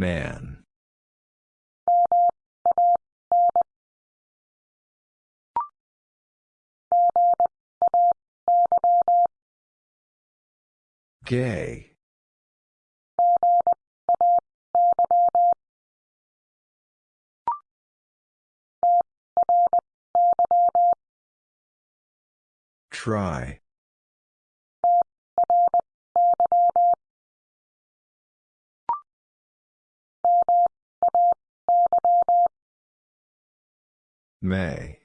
Man. Gay. Try. May.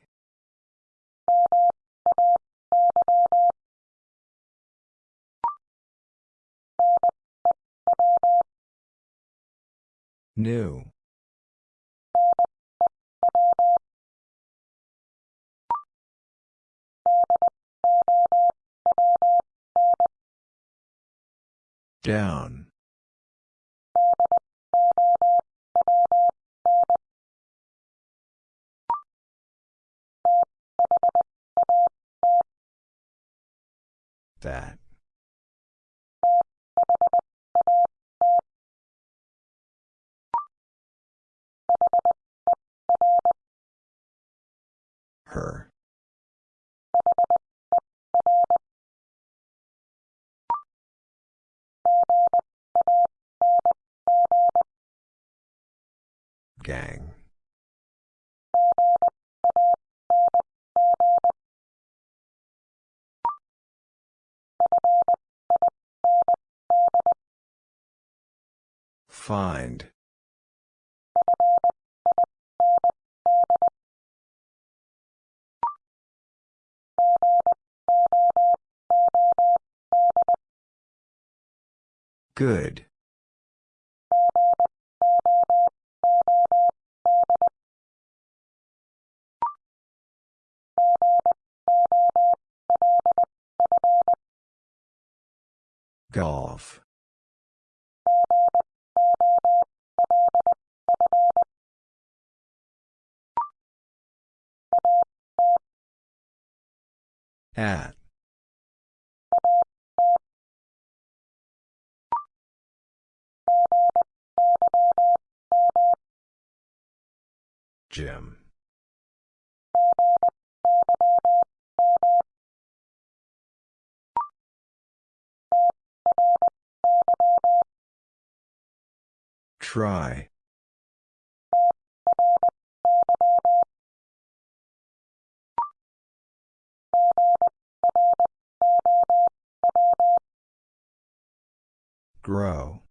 New. Down. That. Her. Gang. Find. Good. Golf. At. Jim. Try. Grow.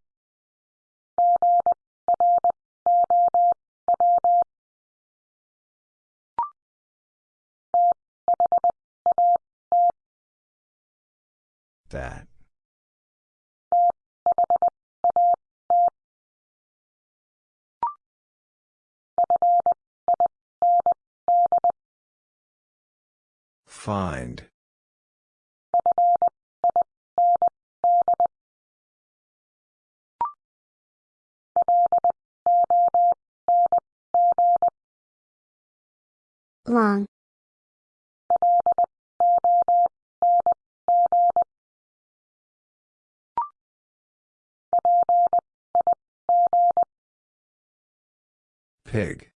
That. Find. Long. Pig.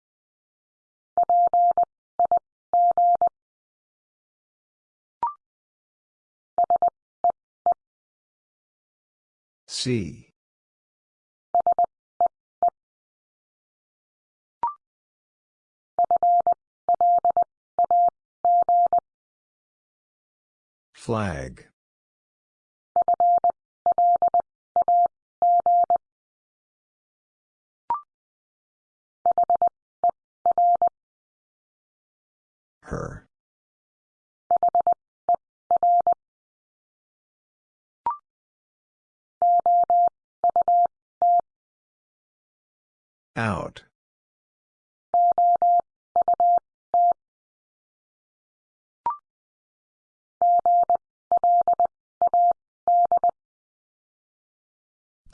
See. Flag. Her. Out.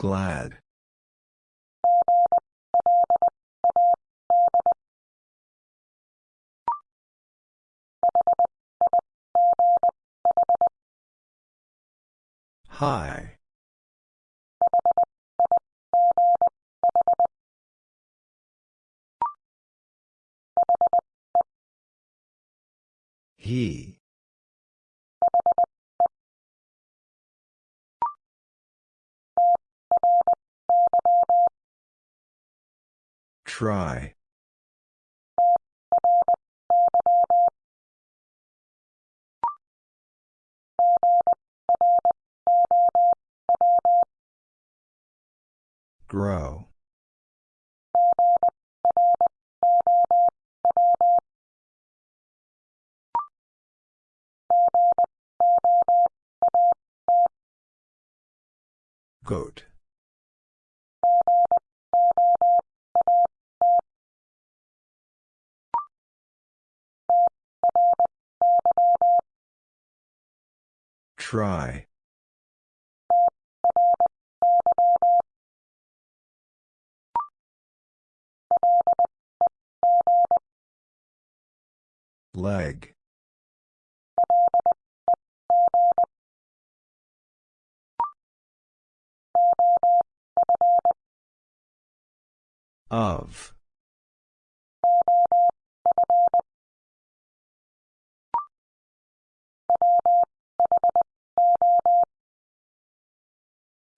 Glad. Hi. He. Try. Grow. Goat. Try. Leg. Of.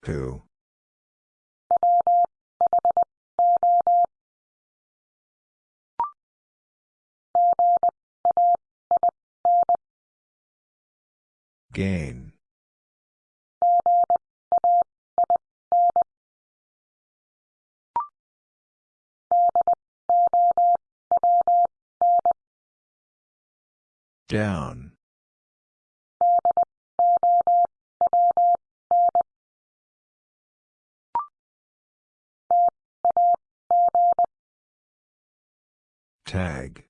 Who? Gain. Down. Tag.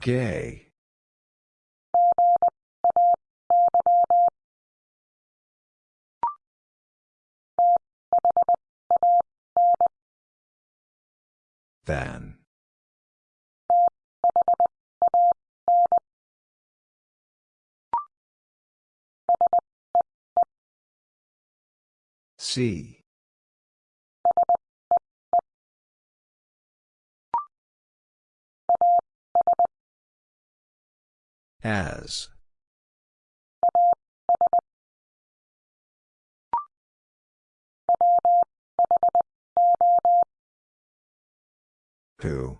Gay. Than. See. As. Who?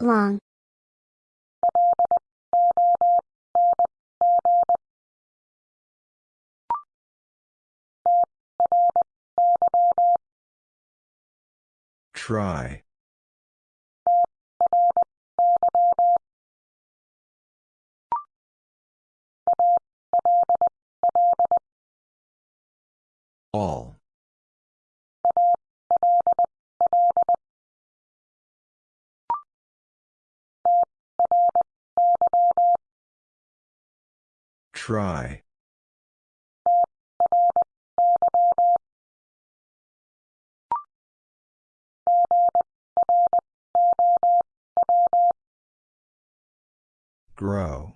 Long. Try. All. Try. Grow.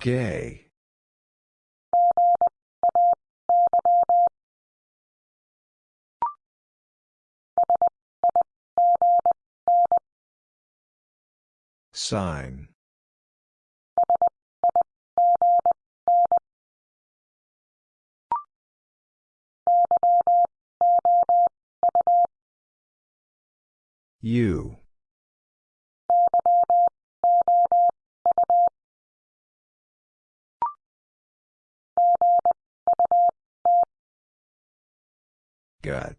Gay. Sign. You. Gut.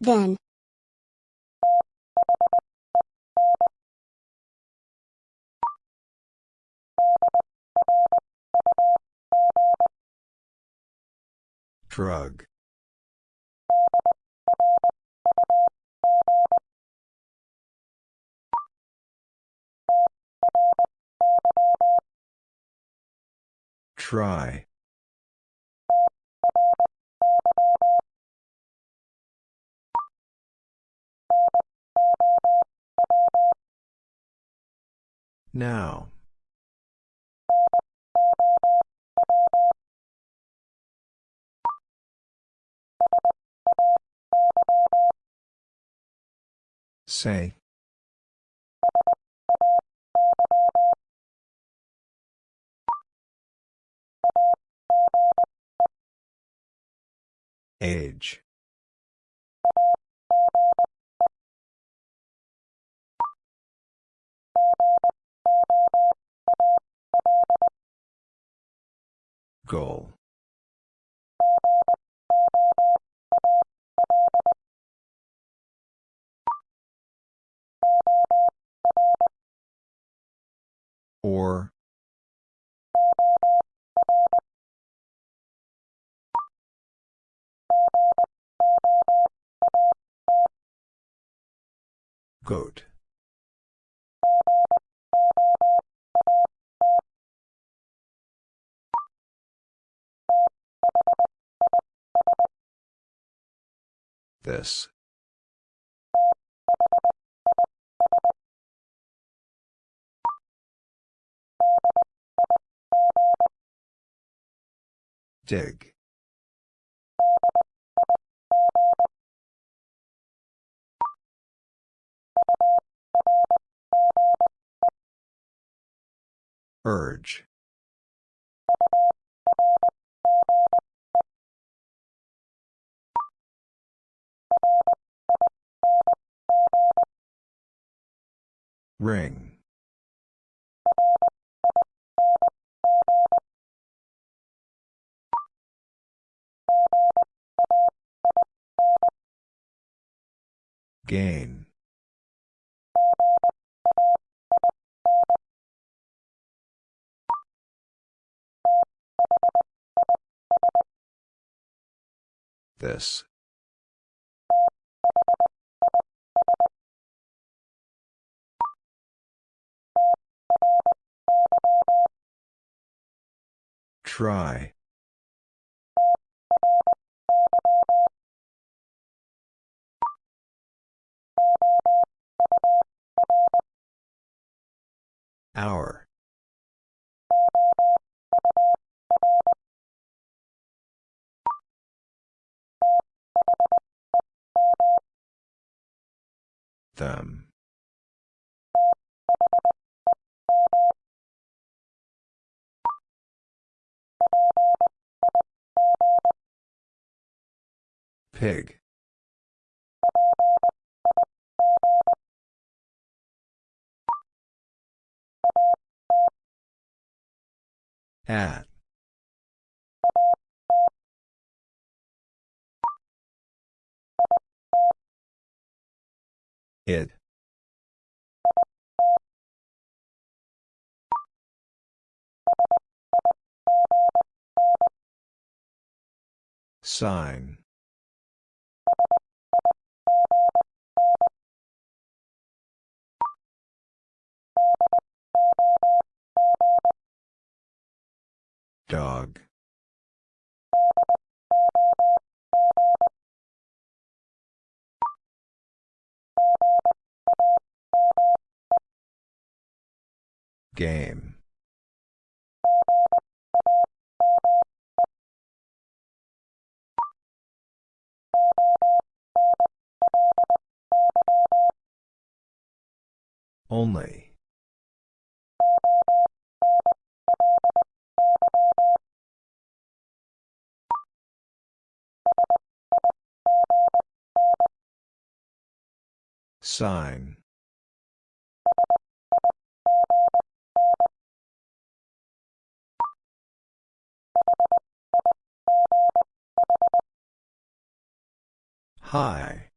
Then. Shrug. Try. Now. Say. Age. Goal. Or. Goat. This. Dig. Urge. Ring. Gain. This. Try. Hour. Them. Pig. At. It. Sign. Dog. Game. Only. Sign. Hi.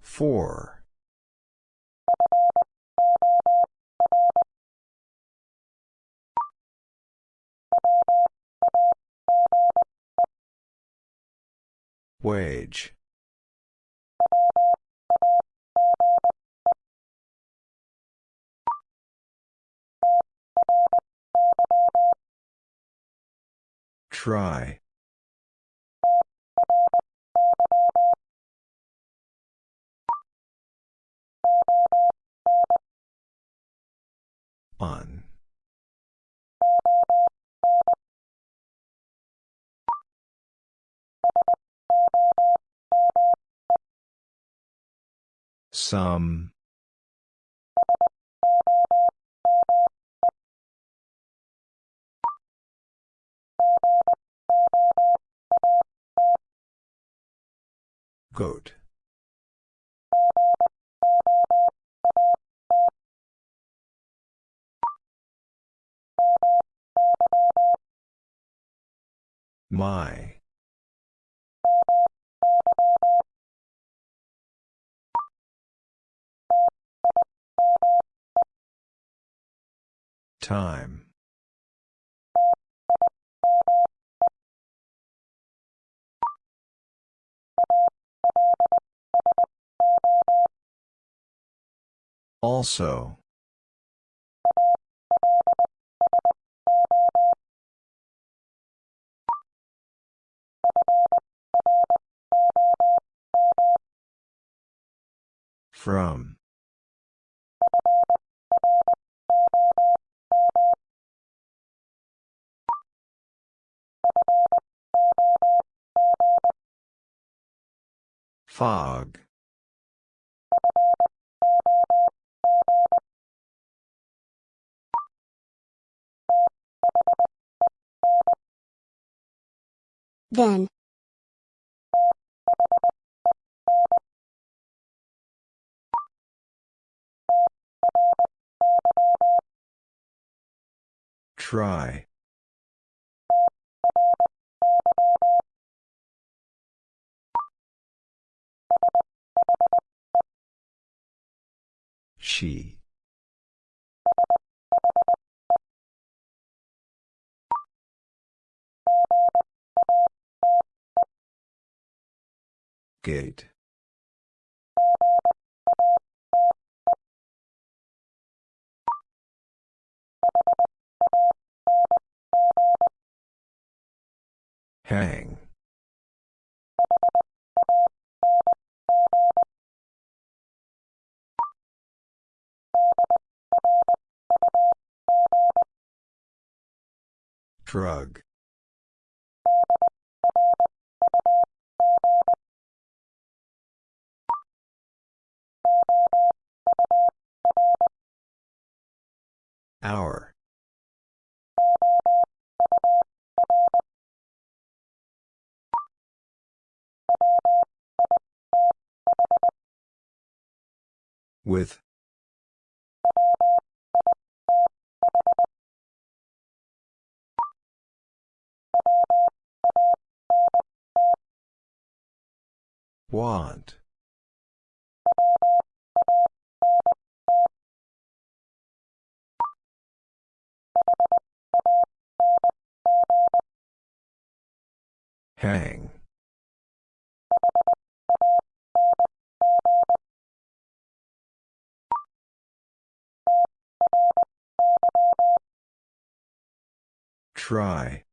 Four. Wage. Try. On. Some. Goat. My. Time. Also. From. Fog. Then. Try. She. Gate. Hang. Drug. Hour. With. Want. Hang. Try.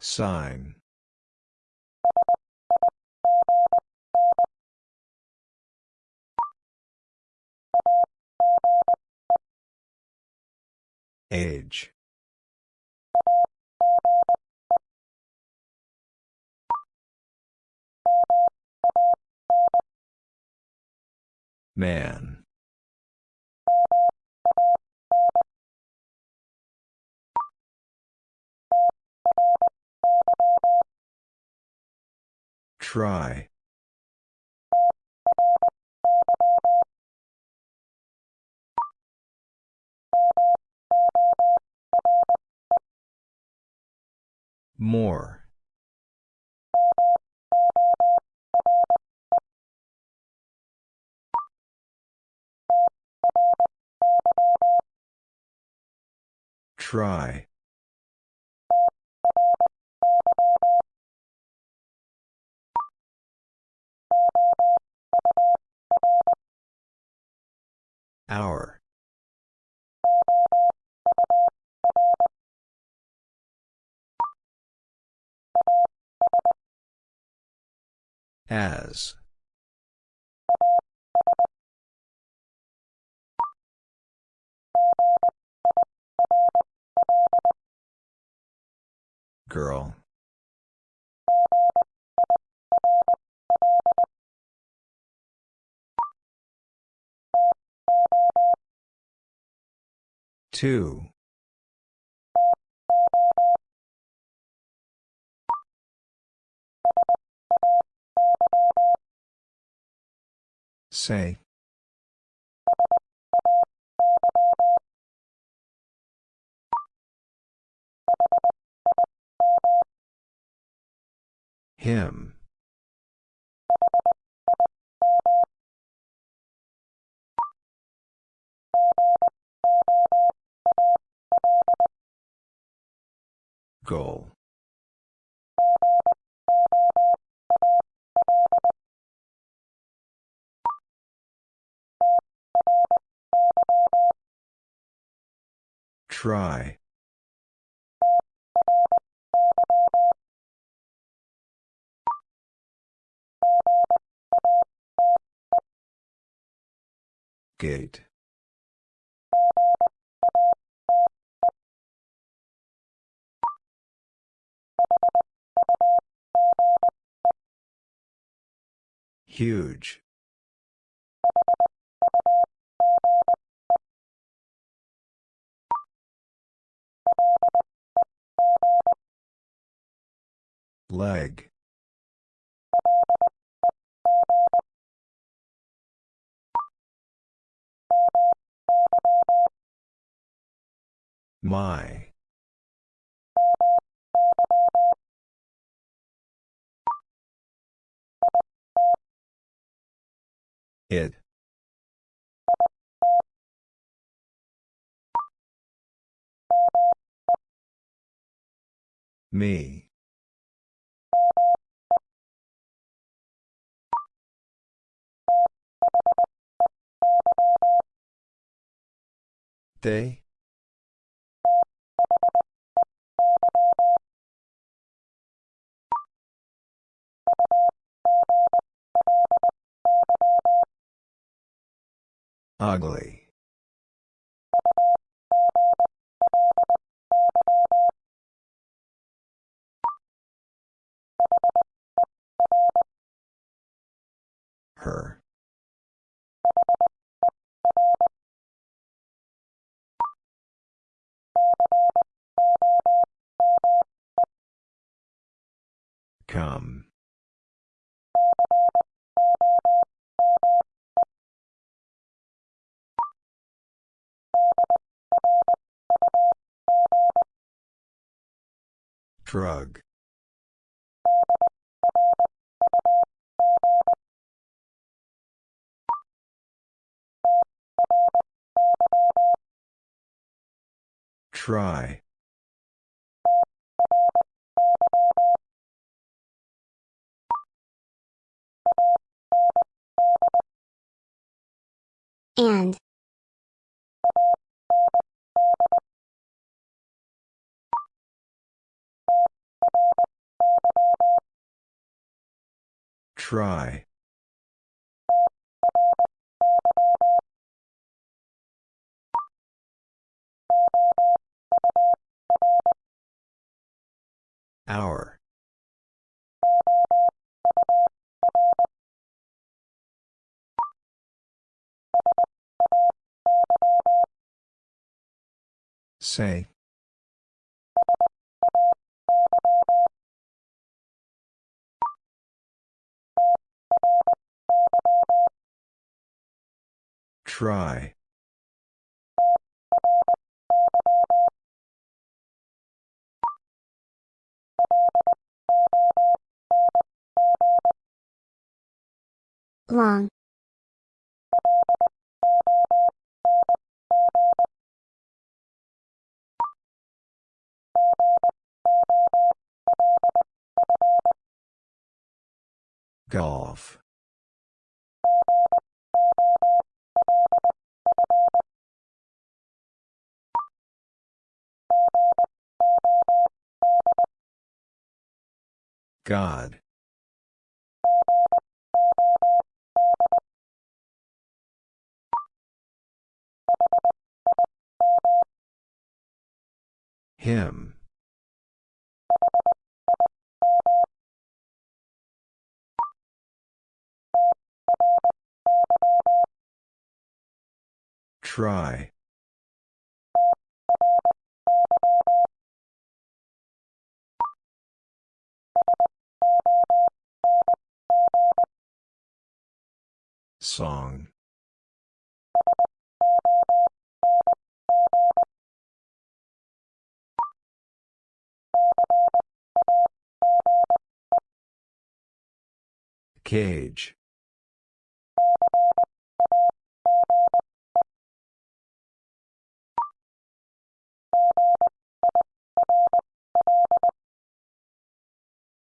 Sign. Age. Man. Try. More. Try. Hour. As. Girl. Two. Say. Him. Goal. Try. Gate. Huge. Leg. My. It. Me. They? Ugly. Her. Come. Drug. Try. And. Try. Hour. Say. Try. Long. Golf. God. Him. Try. Song. Cage.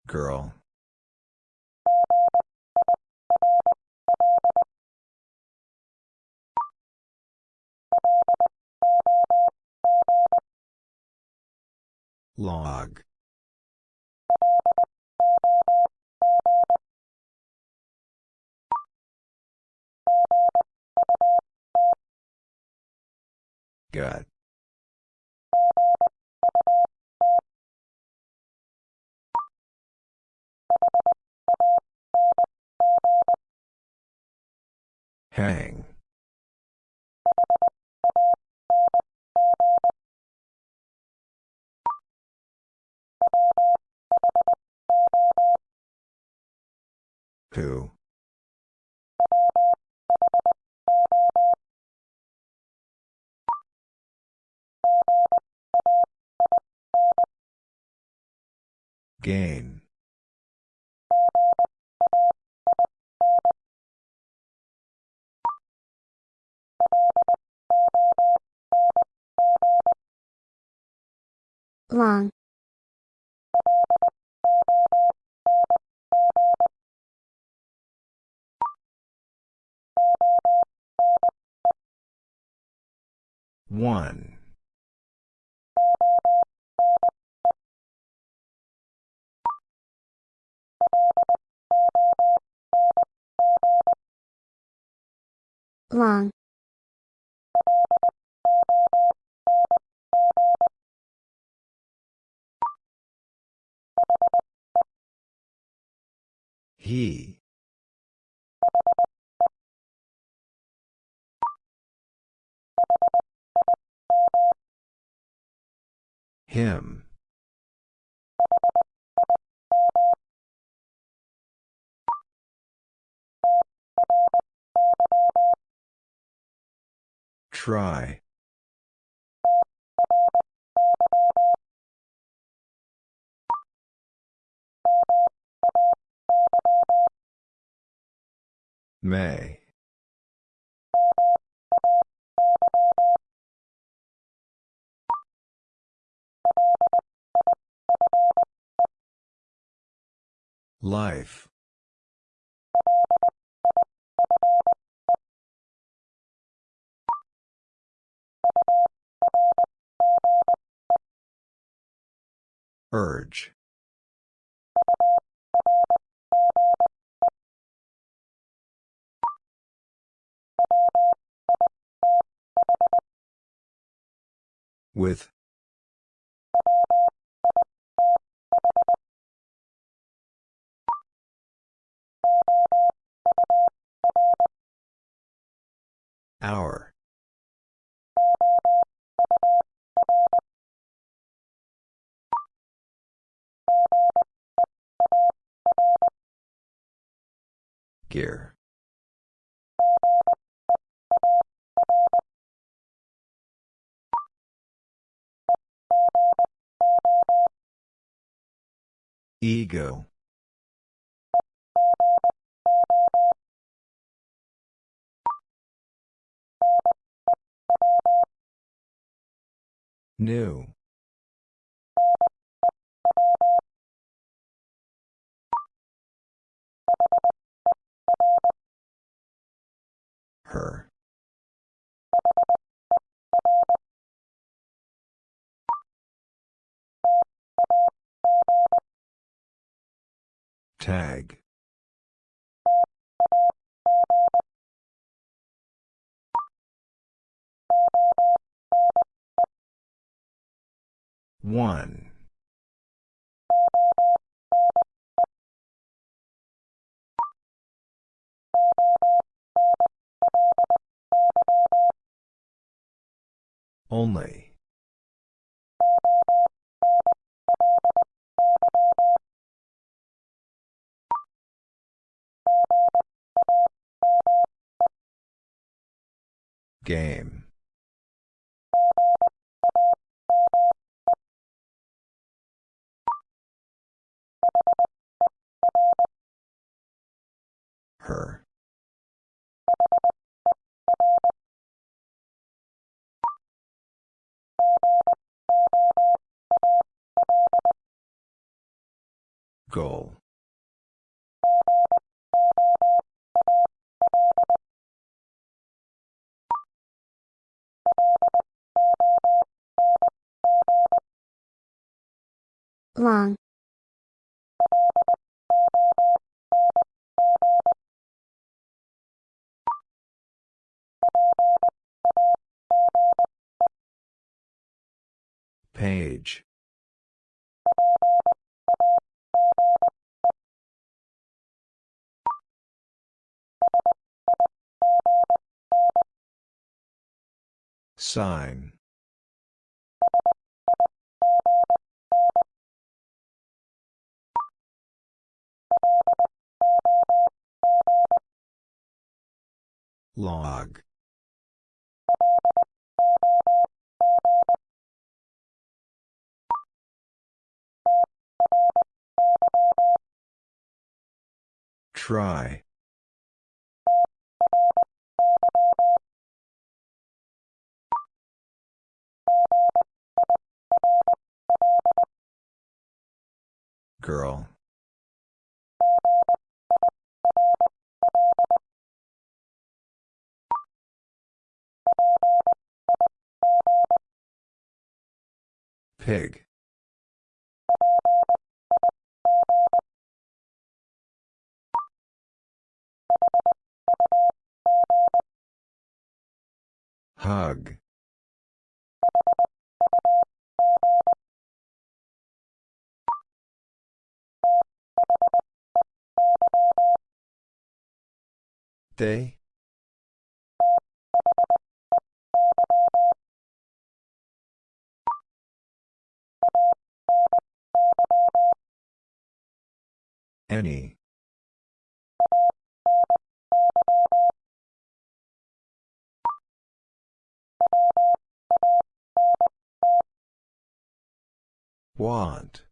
Girl. Log. Gut. Hang. Who? Gain. long, One. long, He. Him. Try. May. Life. Urge. With. Hour. Gear. Ego. New. Her. Tag. One. Only. Game. Her. Goal. Long. Page. Sign. Log. Try. Girl. Pig. Hug. They? Any. Want.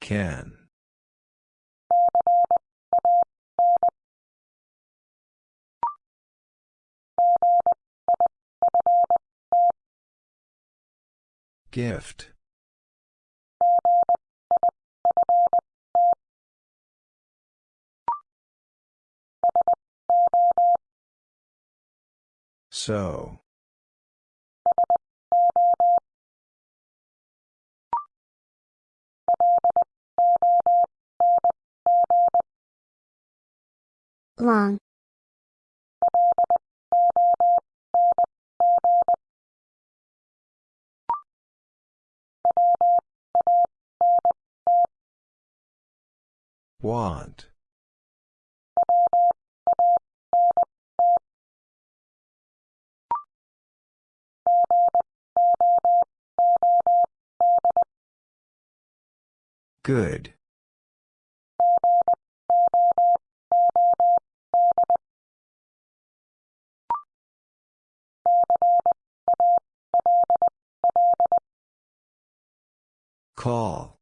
Can. Gift. So. Long. Want. Good. Call.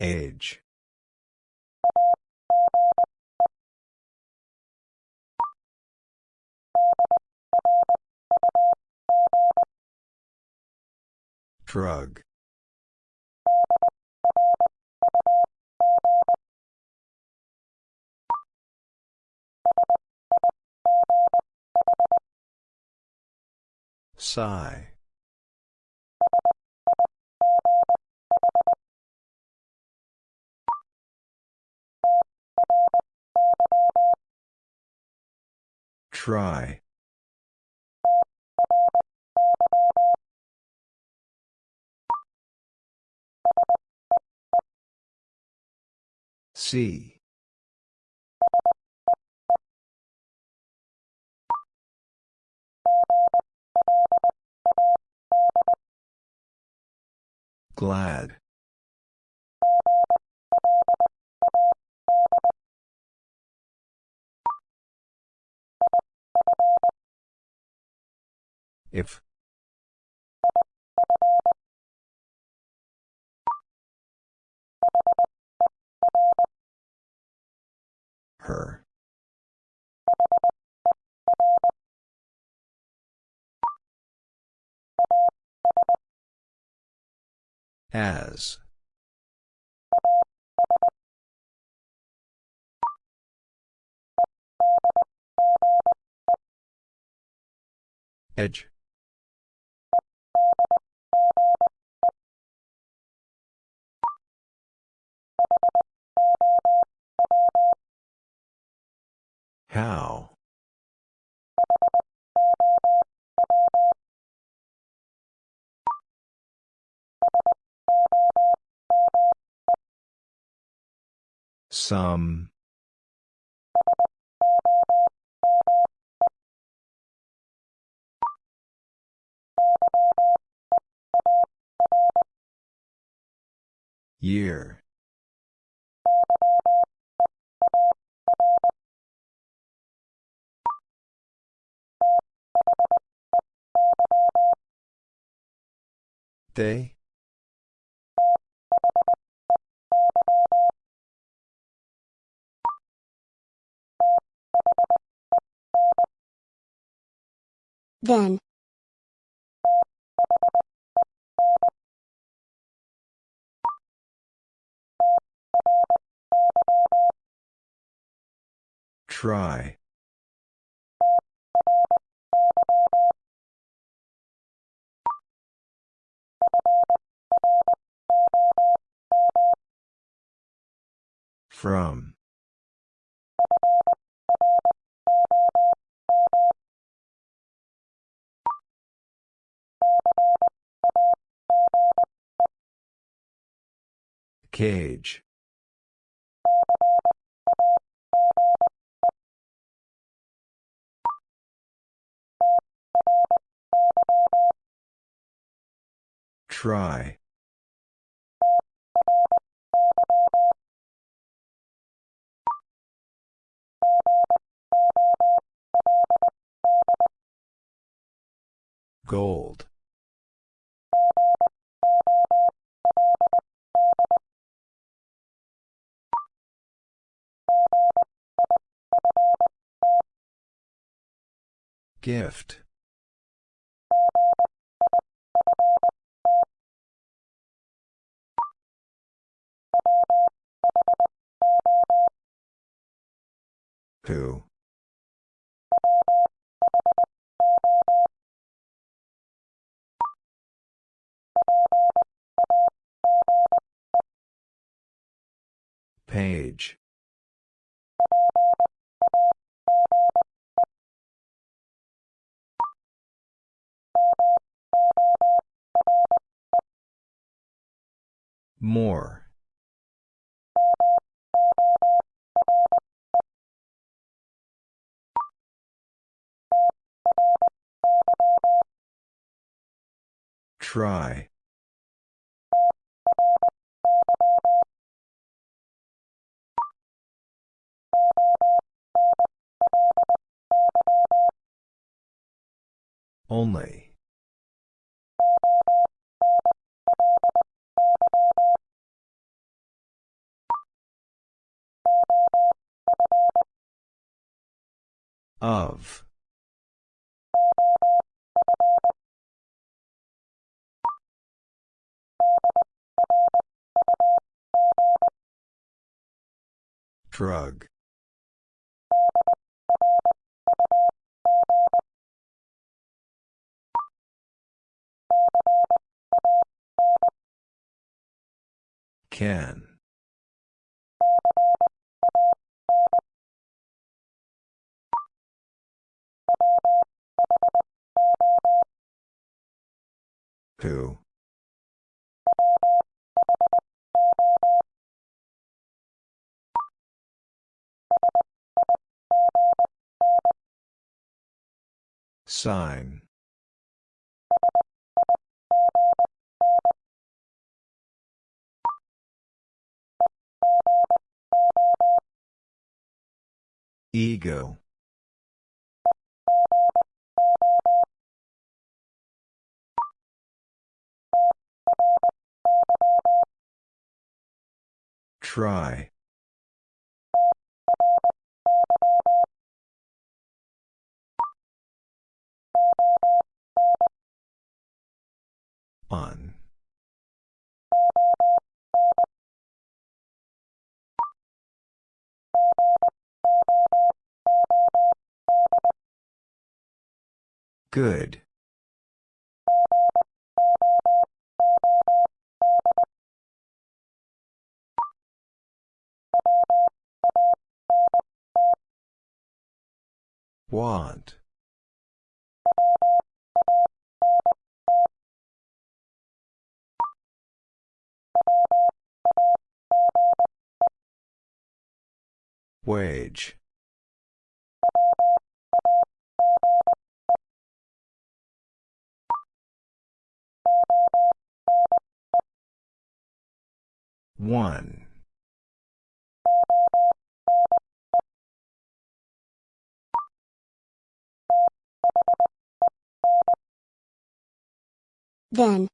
Age. Drug. Sigh. Try. See. Glad. If. Her. As. Edge. How? Some. Year. They? Then. Try. From. Cage. Try. Gold. Gift. Who? Page. More. Try. Only. Of. Drug. Can. Who? Sign. Ego. Try. On. Good. Want. Wage. One. Then.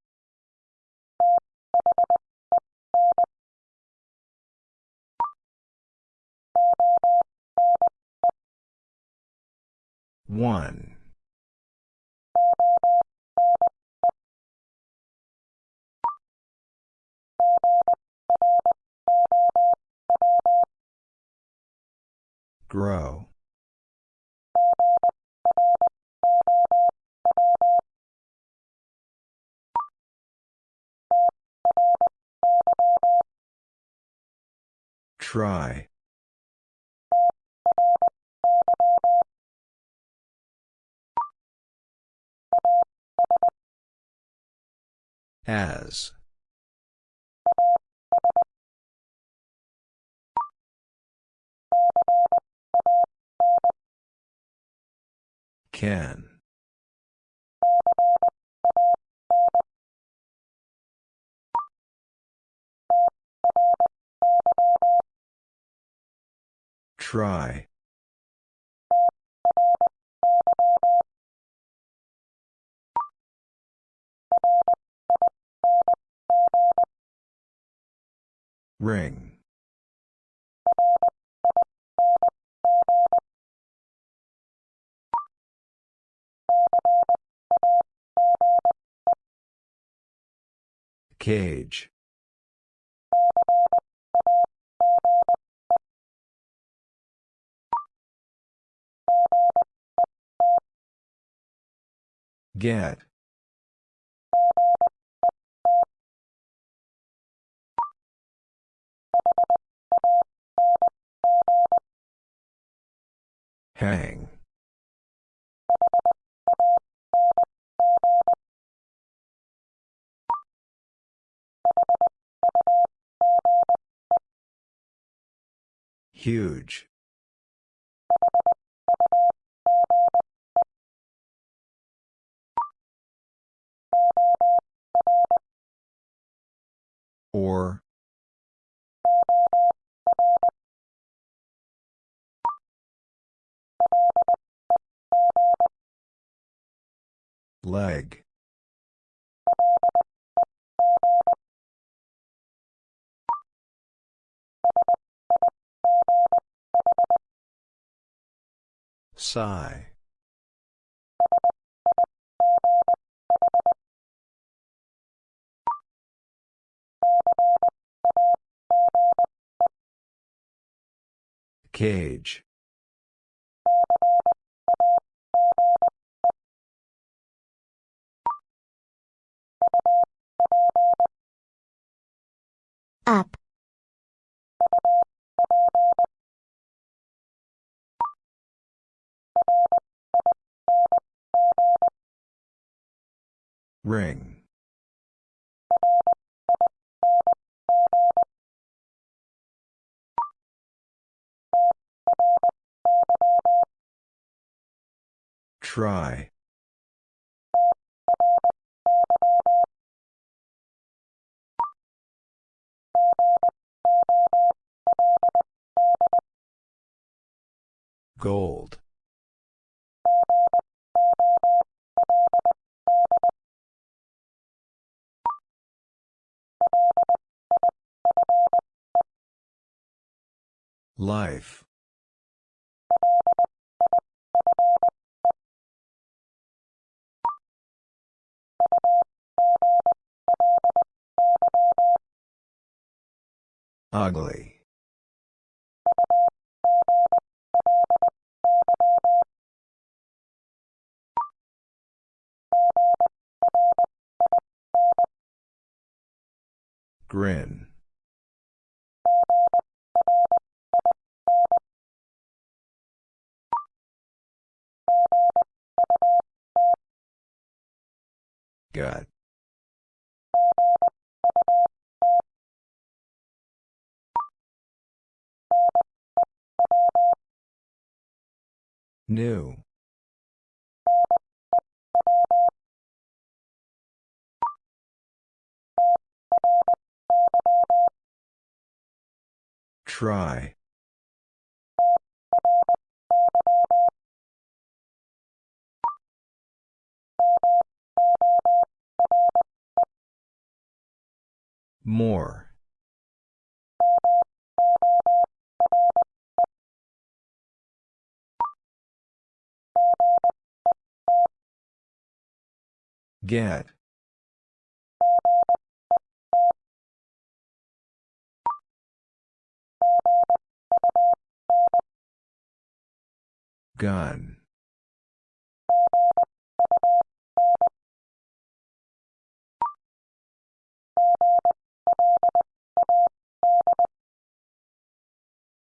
One. Grow. Try. As. Can. Try. Ring. Cage. Get. Hang. Huge. Or. Leg. Sigh. Cage. Up. Ring. Try. Gold. Life. Ugly. Grin. Gut. New. Try. More. Get. Gun.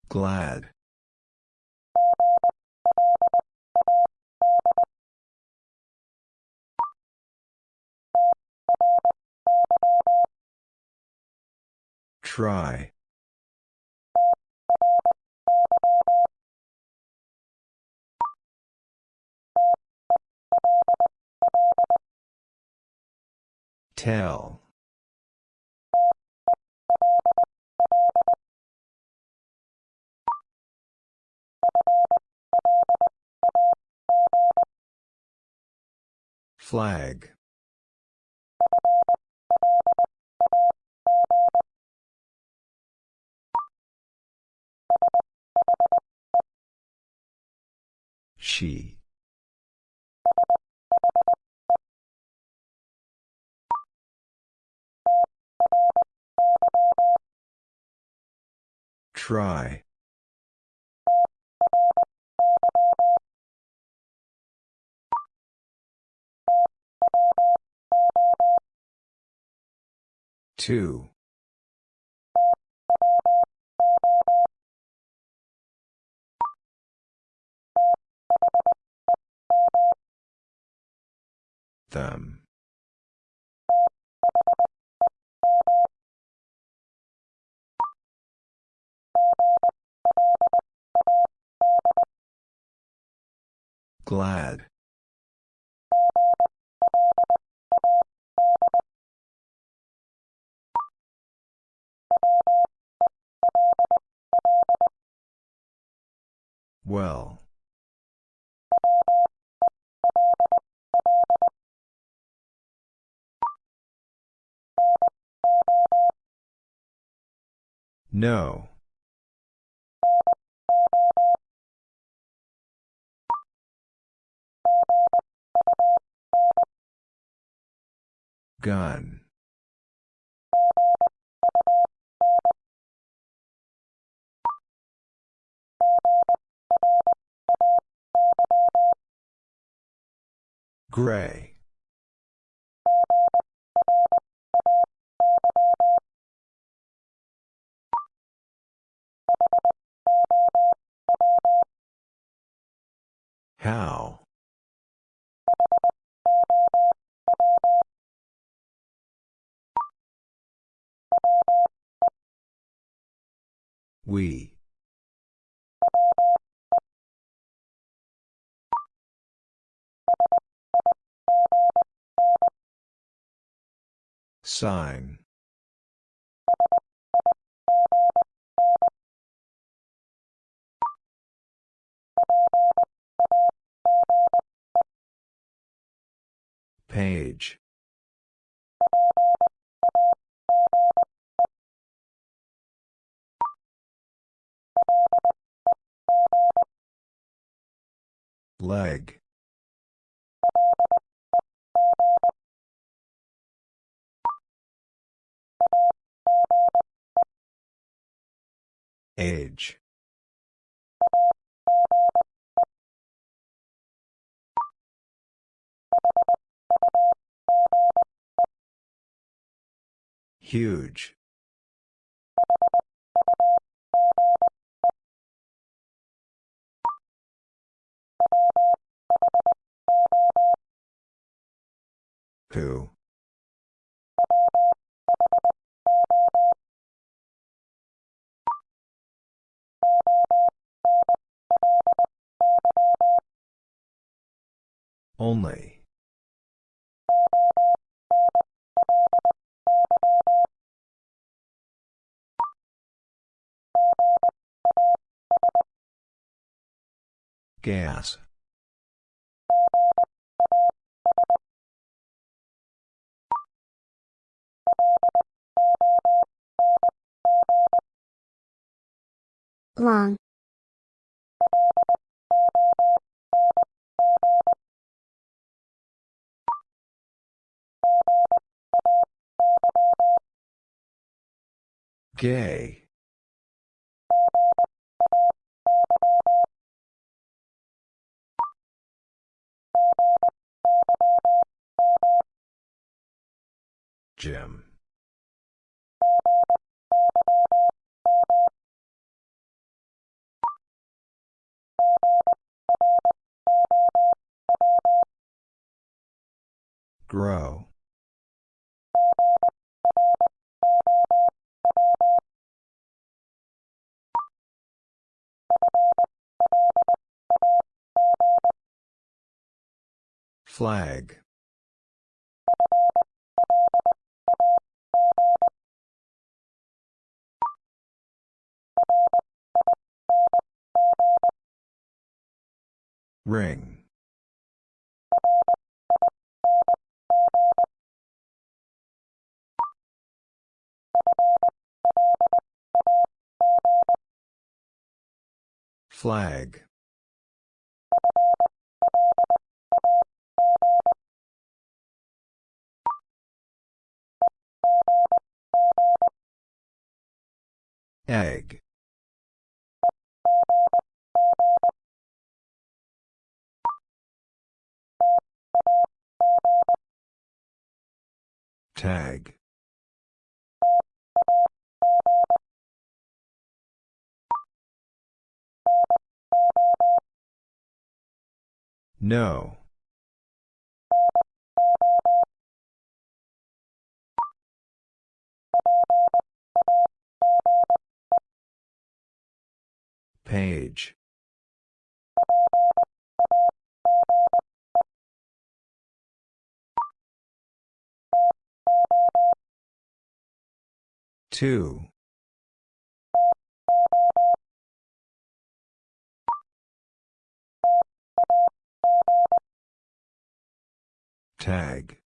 Glad. Try. Tell. Flag. She. Try. Two. Them. Glad. Well. No. Gun. Gray. How? We. Sign. Page. Leg. Age. Huge. Who? Only. Gas. long, Gay. Jim. Grow. Flag. Ring. Flag. Egg. Tag. No. Page. Two. Tag.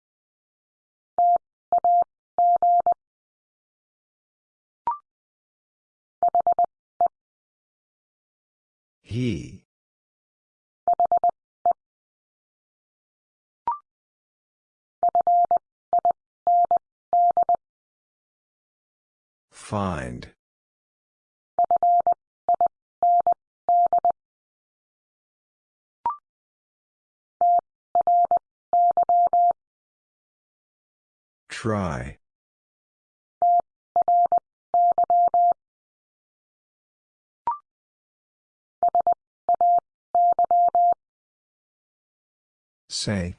He. Find. Try. Say.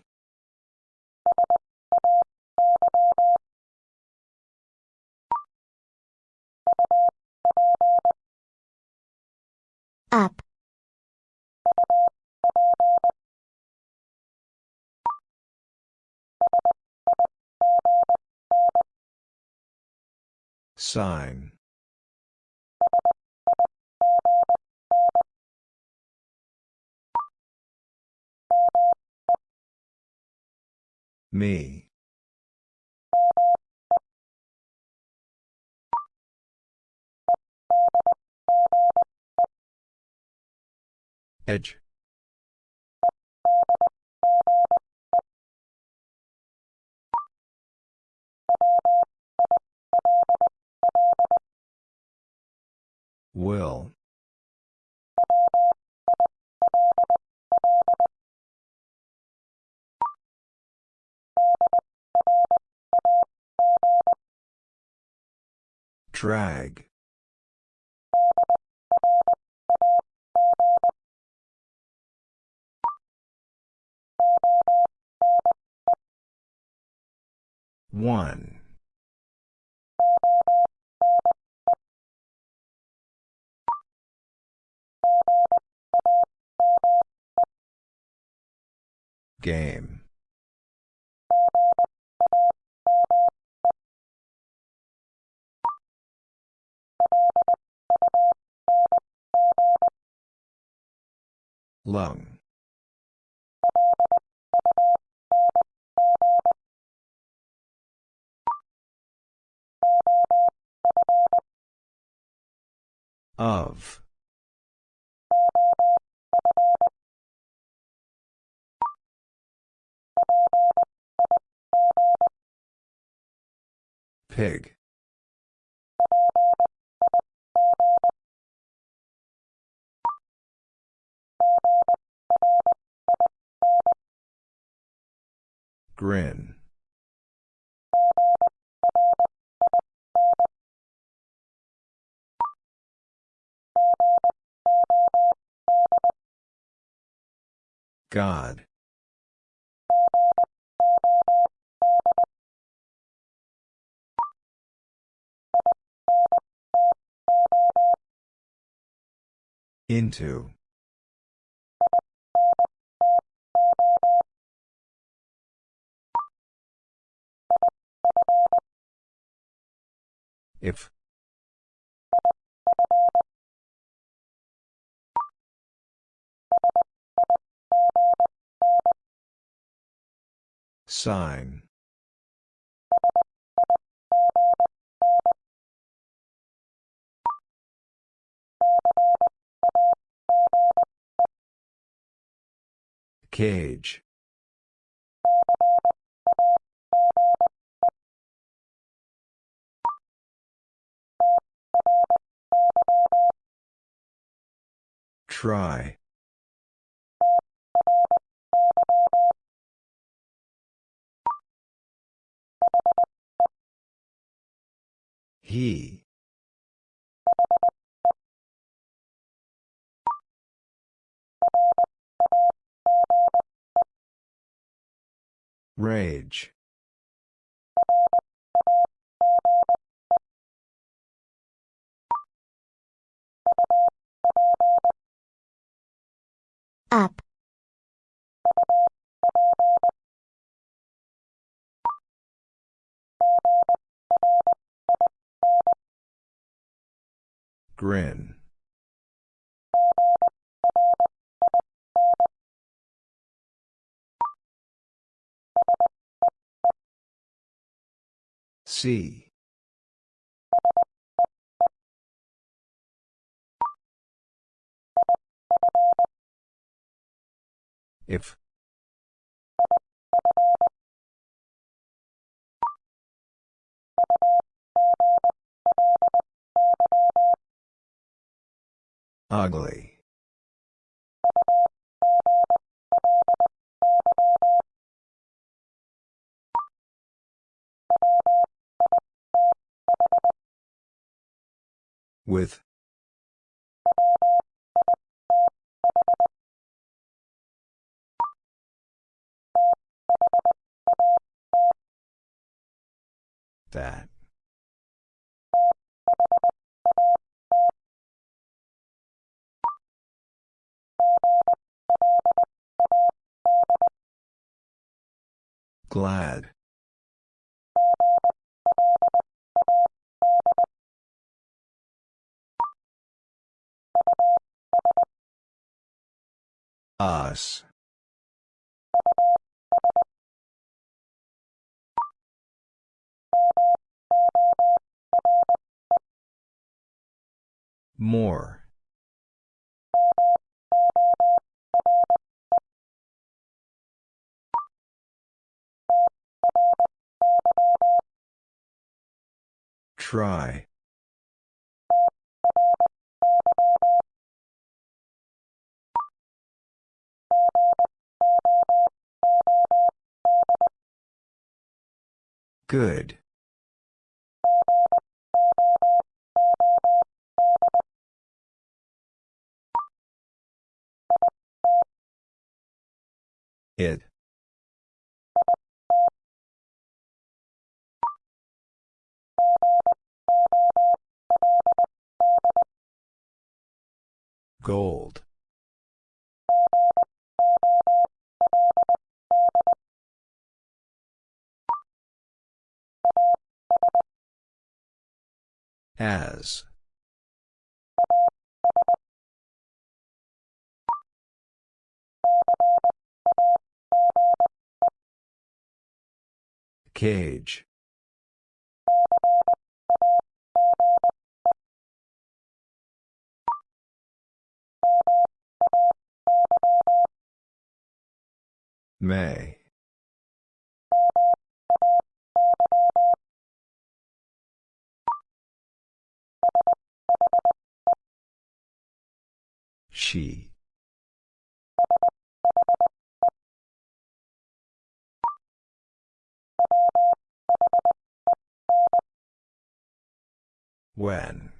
Up. Sign. Me. Edge. Will. Drag. One. Game. Lung. Of. Pig. Grin. God. Into. If. Sign. Cage. Try. He. Rage. Up. Grin. See. If. Ugly. With. That. Glad. Us. More. Try. Good. It. Gold. As. Cage. May. She. When.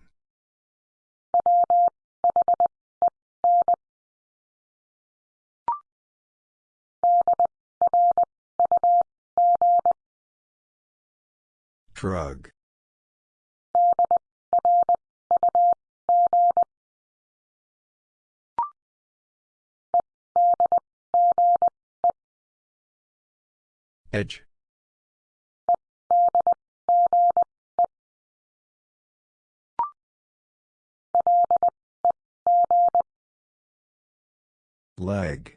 Drug. Edge. Leg.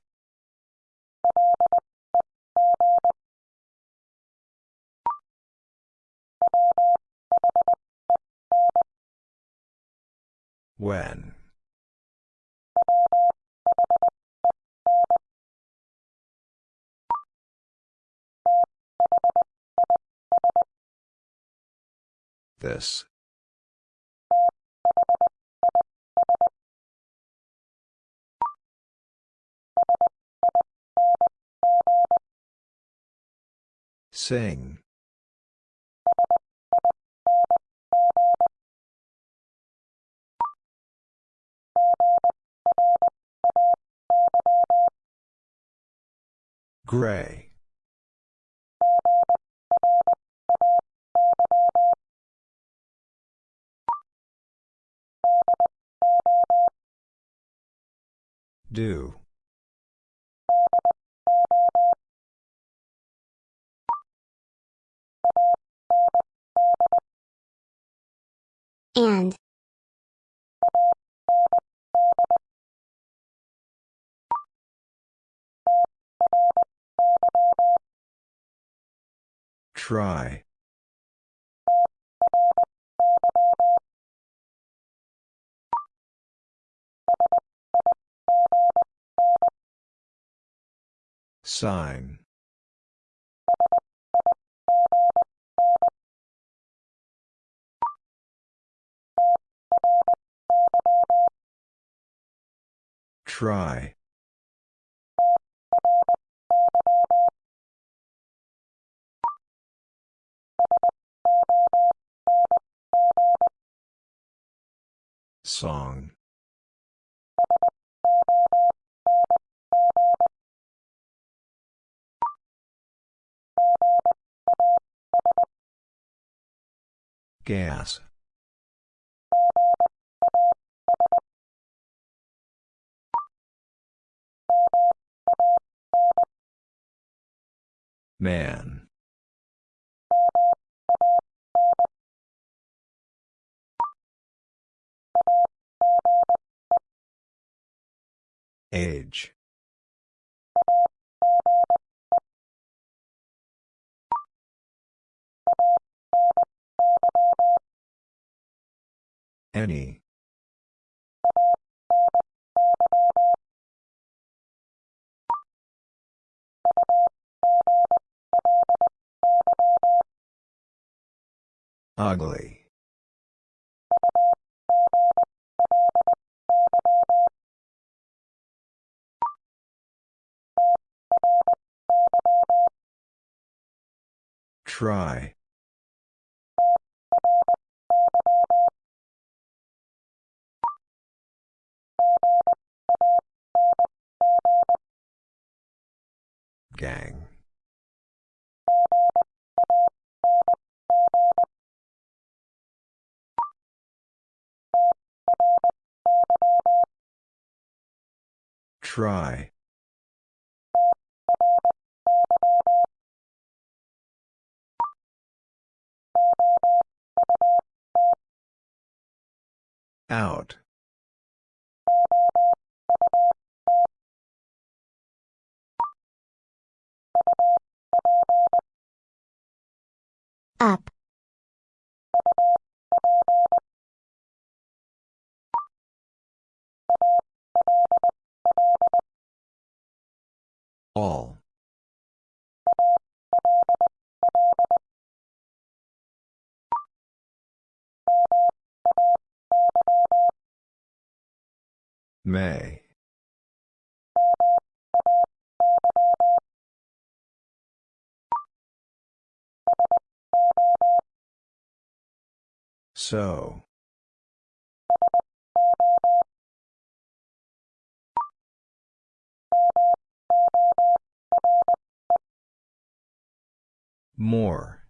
When. This. Sing. Gray. Do. And. Try. Sign. Try. Song. Gas. Man. Age. Any. Ugly. Try. Gang. Try. Out. Up. All. May. So. More.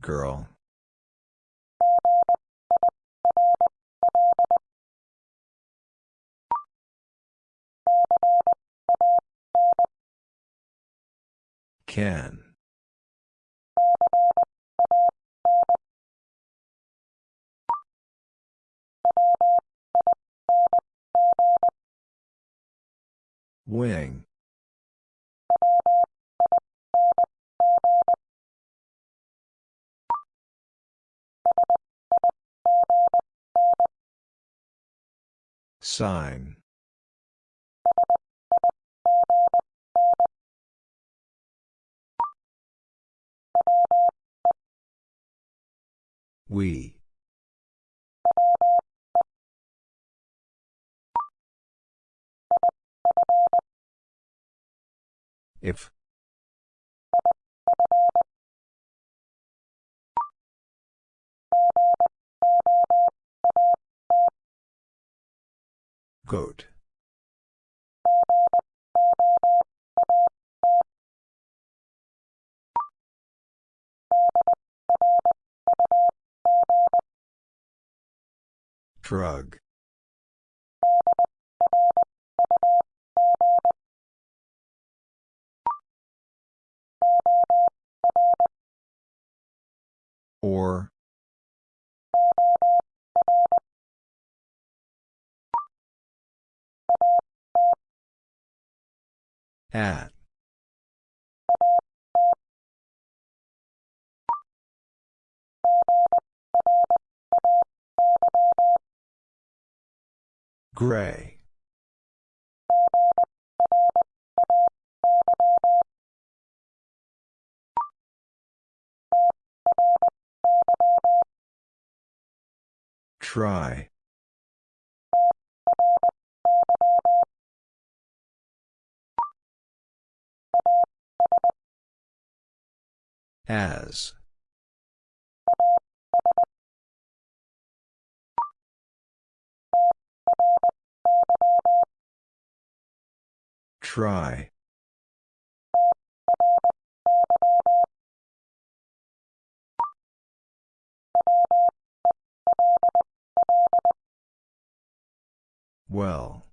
Girl. Can. Wing. Sign. We. If. Goat. Drug. Or. At. Gray. Try. As. Try. Well.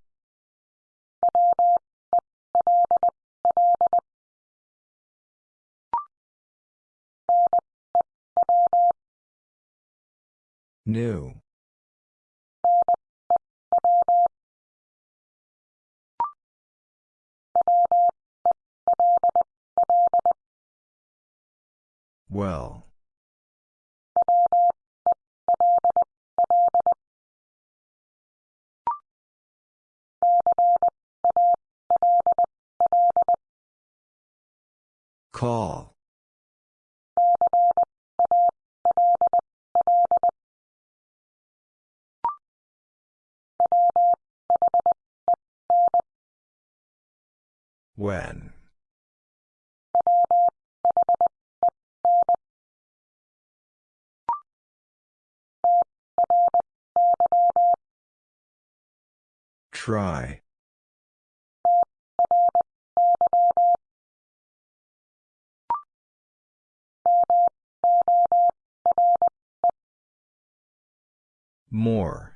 New. Well. Call. When. Try. More.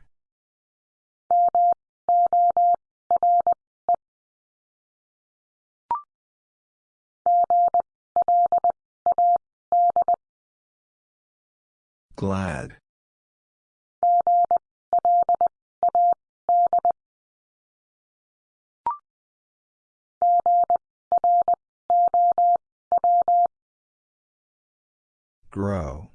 Glad. Grow.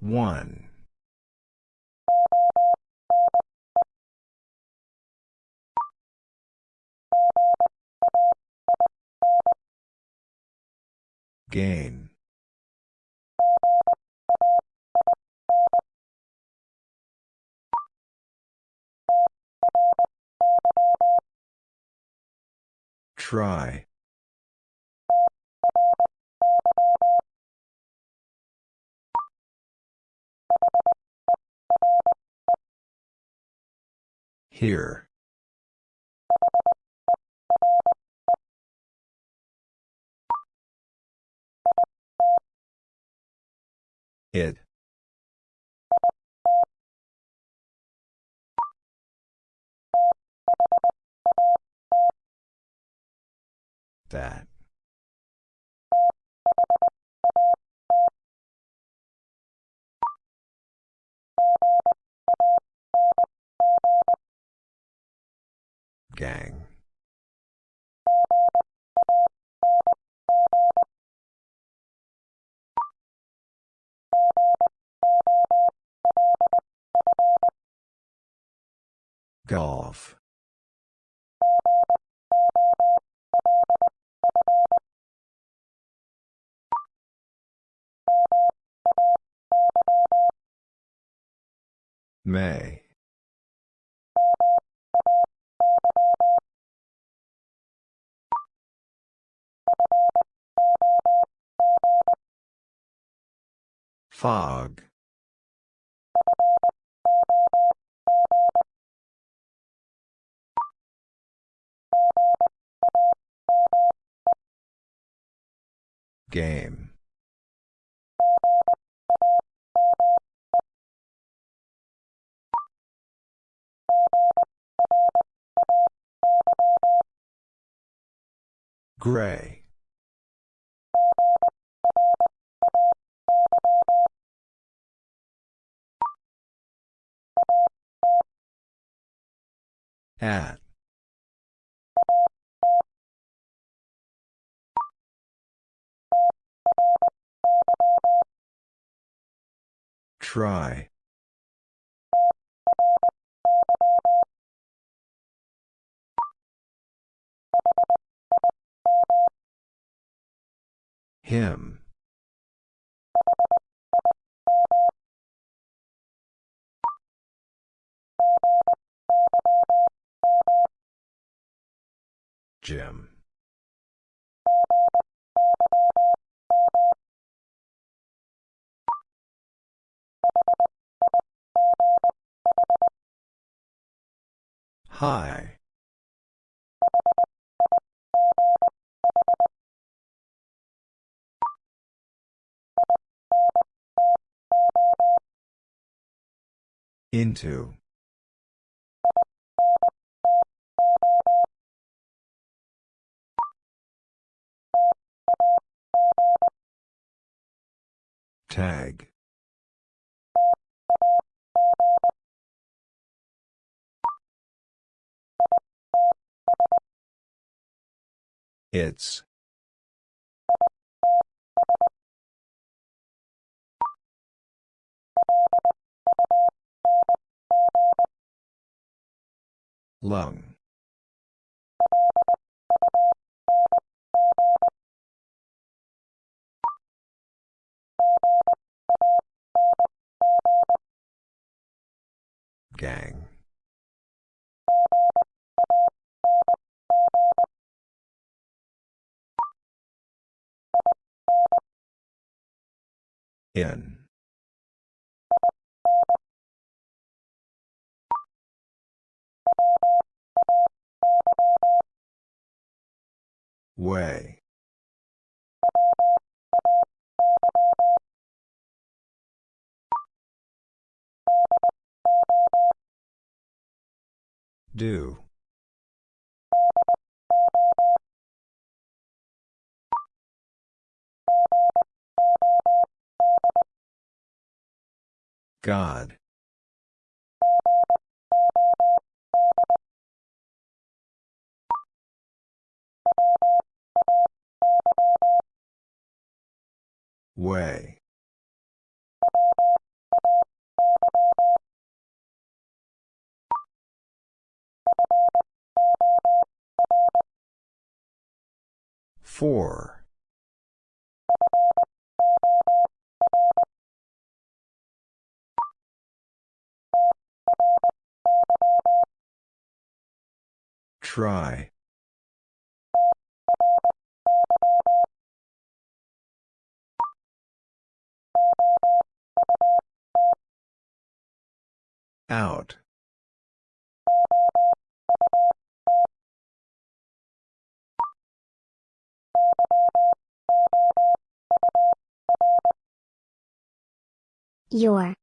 One. Gain. Try. Here. It. That. Gang. Golf. May. Fog. Game. Gray. At. Try. Him. Jim. Hi. Into. Tag. It's. Lung. Gang. In. Way. Do. God. Way. Four. Try. Out. Your.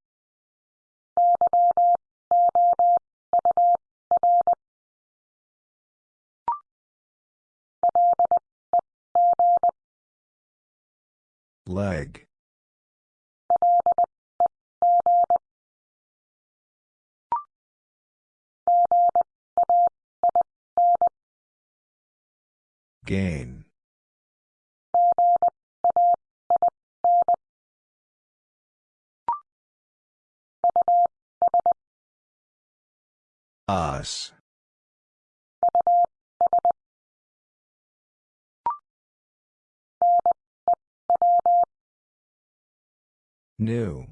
Leg. Gain. Us. New.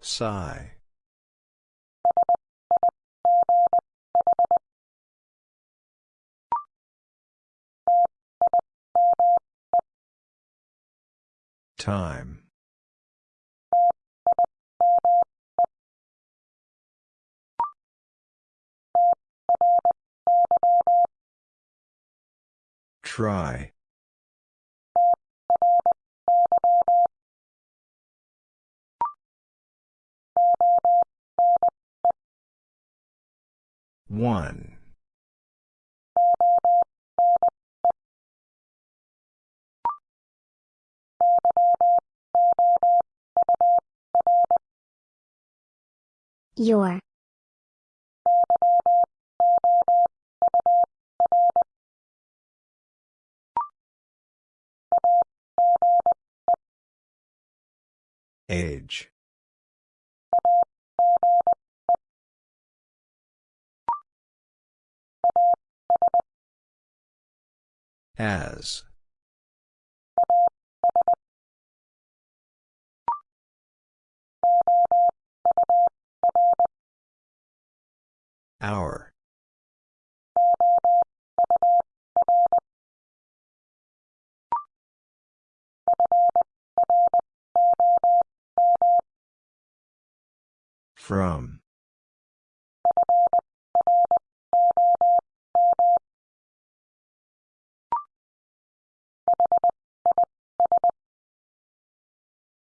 Sigh. Time. Try. One. Your. Age. As. Hour. From.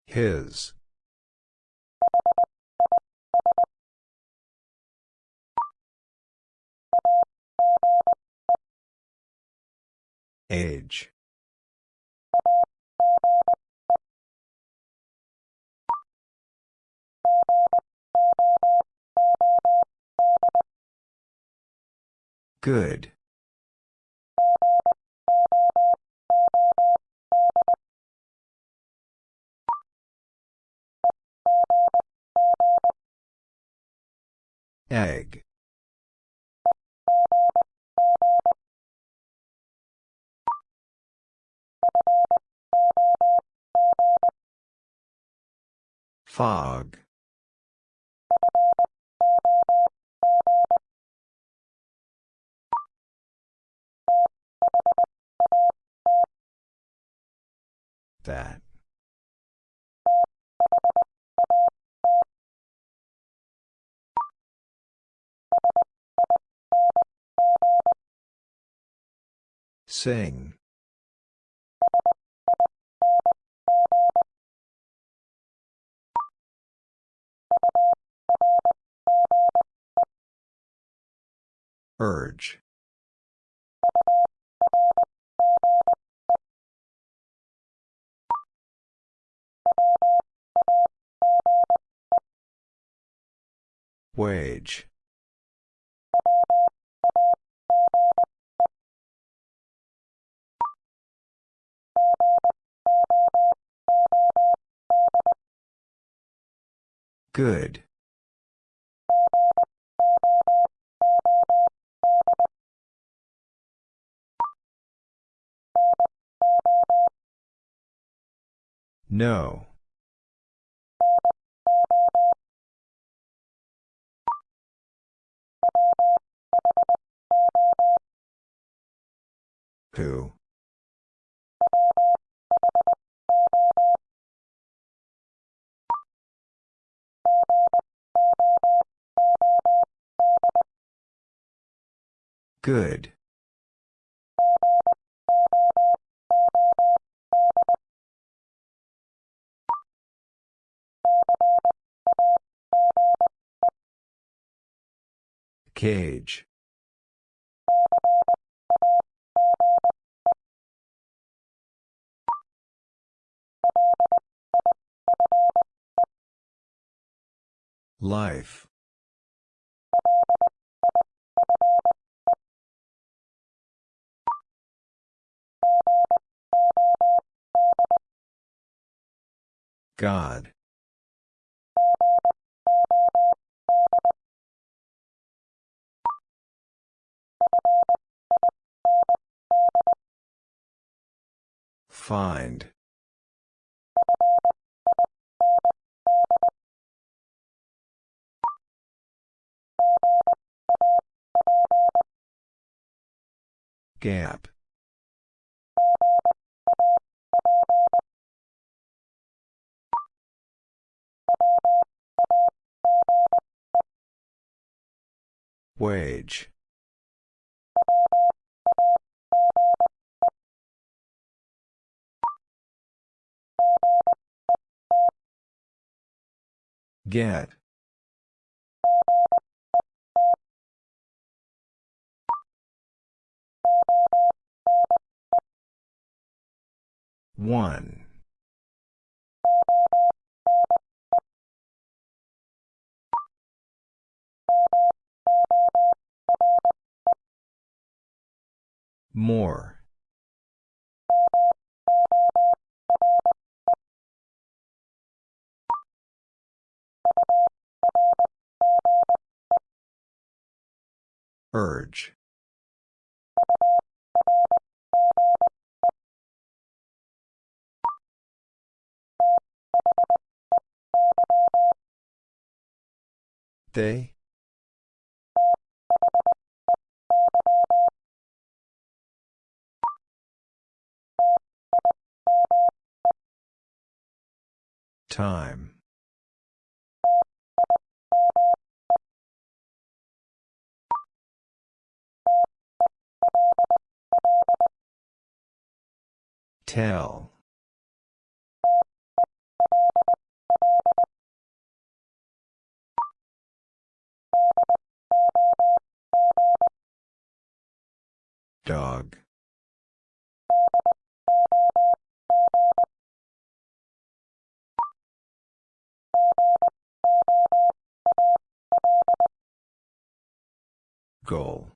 His. Age. Good. Egg. Fog. That. Sing. Urge. Wage. Good. No. Who? Good. Cage. Life. God. Find. Gap. Wage. Get. One. More. Urge. They? Time. Tell. Dog. Goal.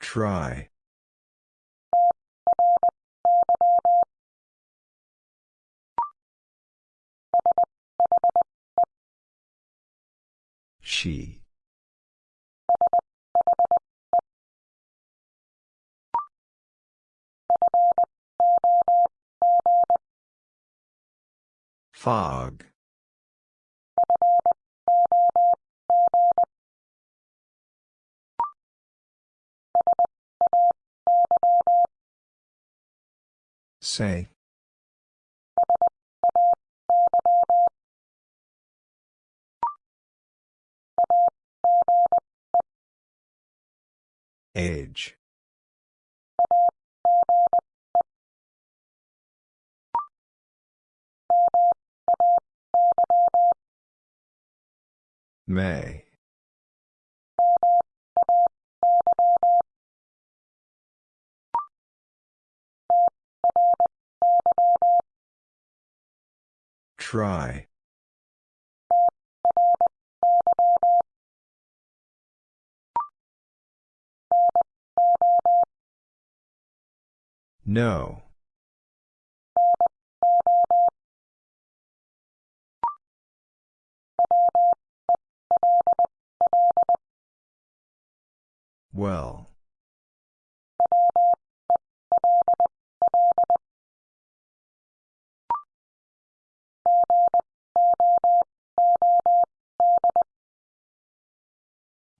Try. She. Fog. Say. Age. May. Try. No. Well.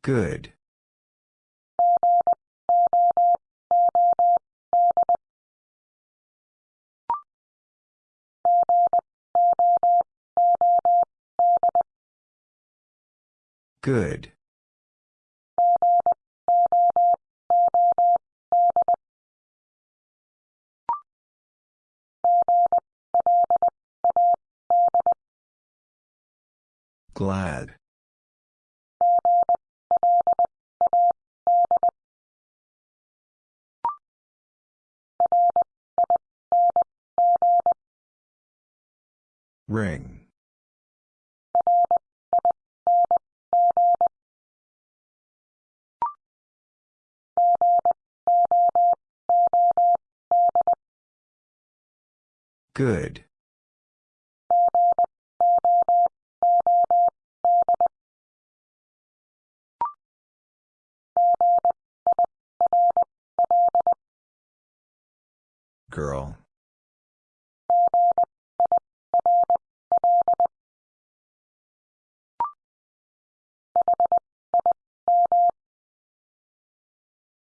Good. Good. Glad. Ring. Good. Girl.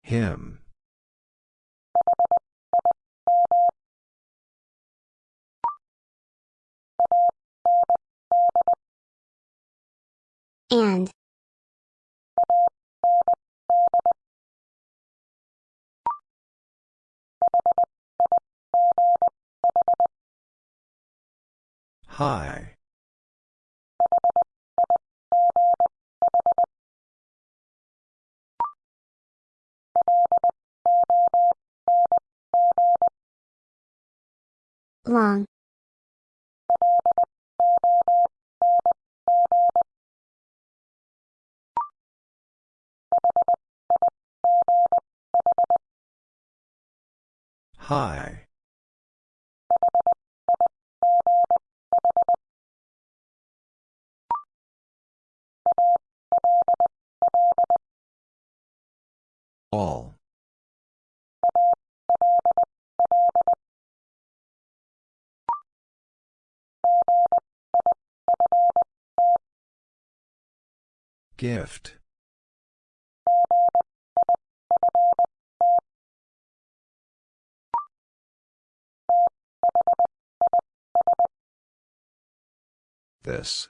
Him. And. Hi. Long. High. All. Gift. This.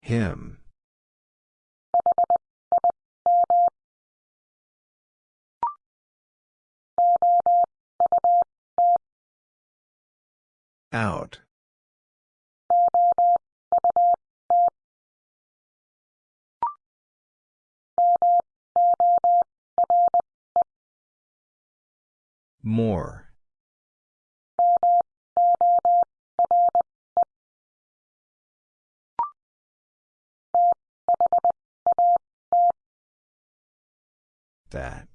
Him. Out. More. That.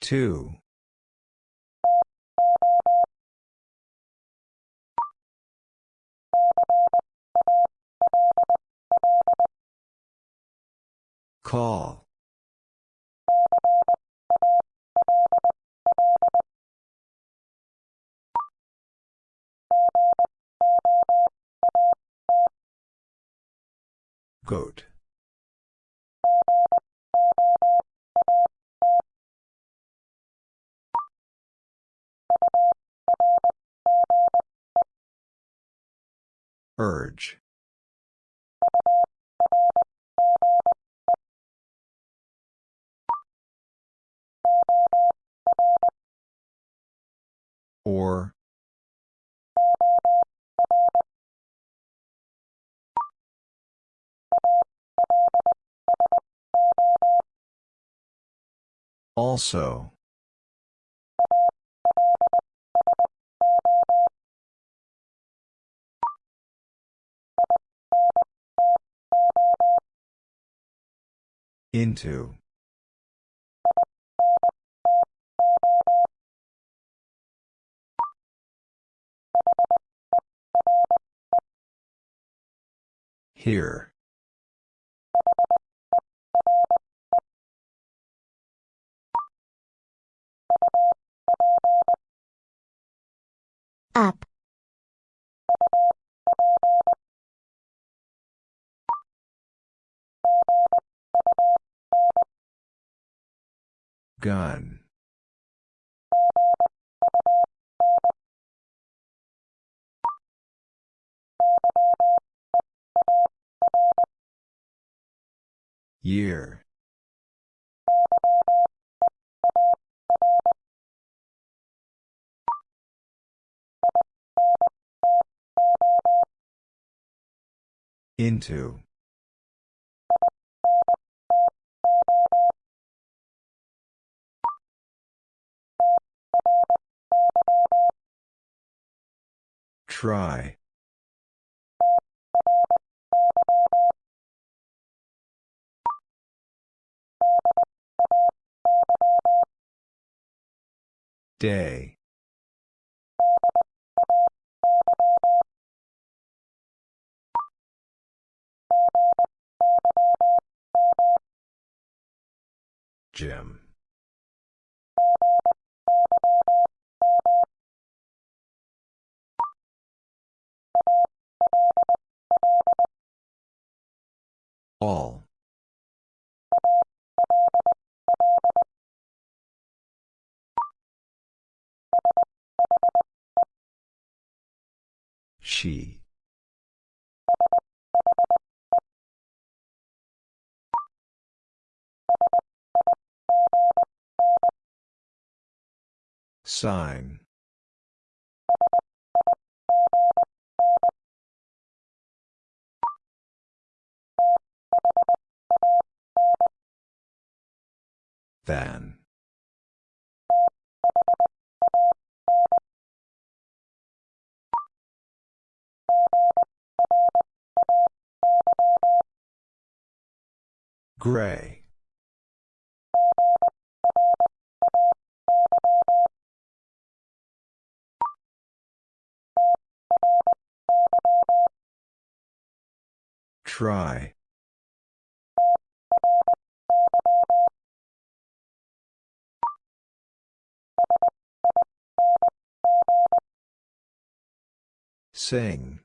Two. Call. Goat. Urge. Or. Also. Into. Here. Up. Gun. Year. Into. Try. Day. Jim. All. She. Sign. Than. Gray. Try. Sing.